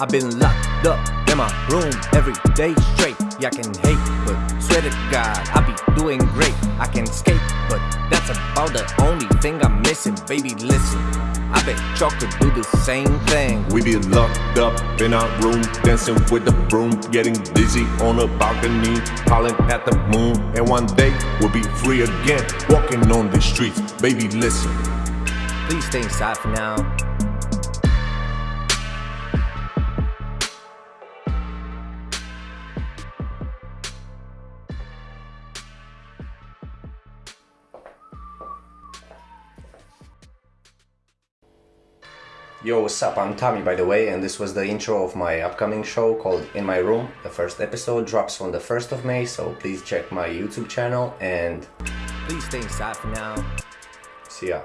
I've been locked up in my room every day straight. Yeah, I can hate, but swear to God, I be doing great. I can escape, but that's about the only thing I'm missing. Baby, listen. I bet y'all could do the same thing. We be locked up in our room, dancing with the broom, getting dizzy on a balcony, calling at the moon. And one day we'll be free again, walking on the streets. Baby, listen. Please stay inside for now. Yo, what's up? I'm Tommy, by the way, and this was the intro of my upcoming show called In My Room. The first episode drops on the 1st of May, so please check my YouTube channel and please stay inside for now. See ya.